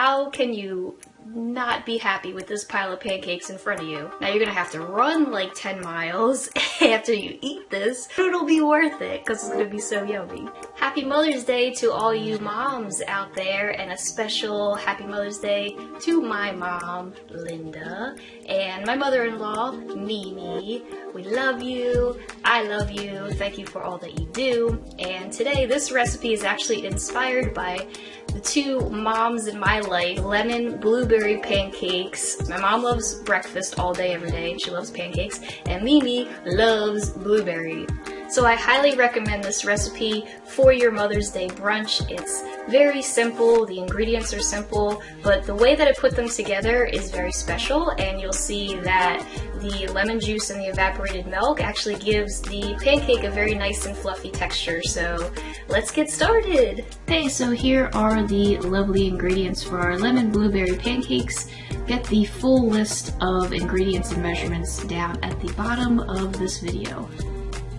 How can you not be happy with this pile of pancakes in front of you. Now you're gonna have to run like 10 miles after you eat this, but it'll be worth it because it's gonna be so yummy. Happy Mother's Day to all you moms out there and a special Happy Mother's Day to my mom, Linda, and my mother-in-law, Mimi. We love you. I love you. Thank you for all that you do. And today this recipe is actually inspired by the two moms in my life, lemon blueberry pancakes. My mom loves breakfast all day, every day. She loves pancakes. And Mimi loves blueberry. So I highly recommend this recipe for your Mother's Day brunch. It's very simple, the ingredients are simple, but the way that I put them together is very special and you'll see that the lemon juice and the evaporated milk actually gives the pancake a very nice and fluffy texture. So let's get started. Okay, so here are the lovely ingredients for our lemon blueberry pancakes. Get the full list of ingredients and measurements down at the bottom of this video.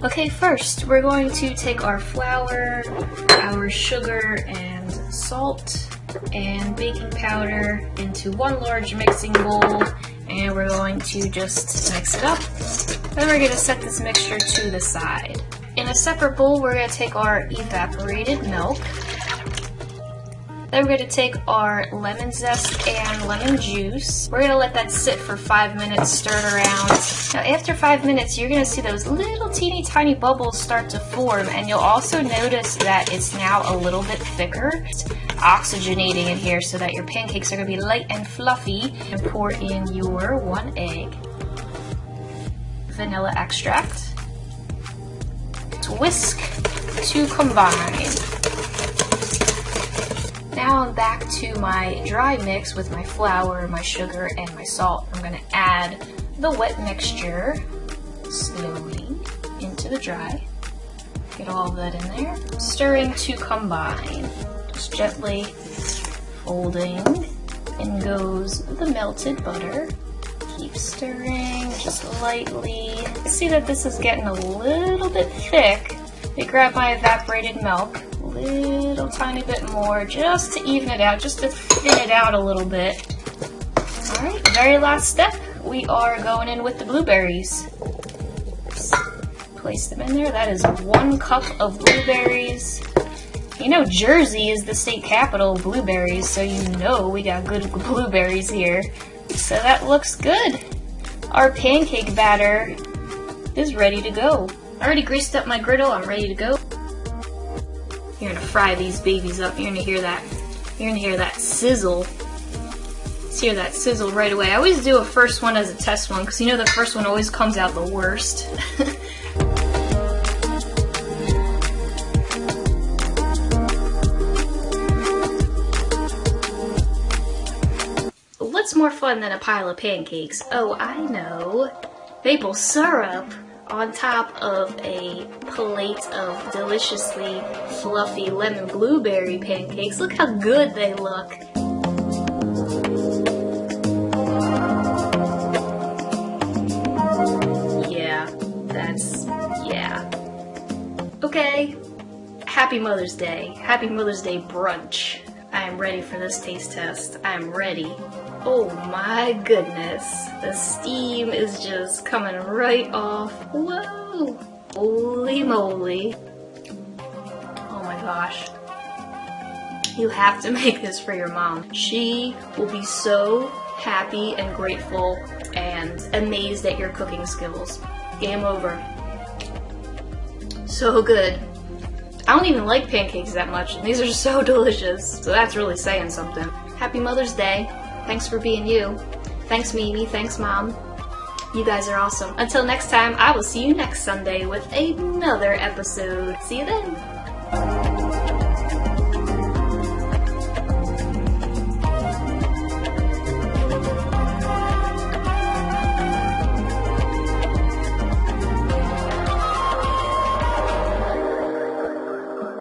Okay, first we're going to take our flour, our sugar and salt, and baking powder into one large mixing bowl and we're going to just mix it up. Then we're going to set this mixture to the side. In a separate bowl, we're going to take our evaporated milk then we're going to take our lemon zest and lemon juice. We're going to let that sit for five minutes, stir it around. Now after five minutes, you're going to see those little teeny tiny bubbles start to form and you'll also notice that it's now a little bit thicker. It's oxygenating in here so that your pancakes are going to be light and fluffy. And pour in your one egg, vanilla extract, whisk to combine. Now I'm back to my dry mix with my flour, my sugar, and my salt. I'm going to add the wet mixture slowly into the dry. Get all of that in there. Stirring to combine. Just gently folding. In goes the melted butter. Keep stirring just lightly. See that this is getting a little bit thick. I grab my evaporated milk little tiny bit more just to even it out, just to thin it out a little bit. Alright, very last step, we are going in with the blueberries. Place them in there. That is one cup of blueberries. You know Jersey is the state capital of blueberries, so you know we got good blueberries here. So that looks good. Our pancake batter is ready to go. I already greased up my griddle, I'm ready to go. You're gonna fry these babies up. You're gonna hear that. You're gonna hear that sizzle. Let's hear that sizzle right away. I always do a first one as a test one because you know the first one always comes out the worst. What's more fun than a pile of pancakes? Oh, I know. Maple syrup on top of a plate of deliciously fluffy lemon blueberry pancakes. Look how good they look. Yeah, that's, yeah. Okay, happy Mother's Day. Happy Mother's Day brunch. I am ready for this taste test. I am ready. Oh my goodness. The steam is just coming right off. Whoa! Holy moly. Oh my gosh. You have to make this for your mom. She will be so happy and grateful and amazed at your cooking skills. Game over. So good. I don't even like pancakes that much, and these are so delicious. So that's really saying something. Happy Mother's Day. Thanks for being you. Thanks Mimi, thanks Mom. You guys are awesome. Until next time, I will see you next Sunday with another episode. See you then.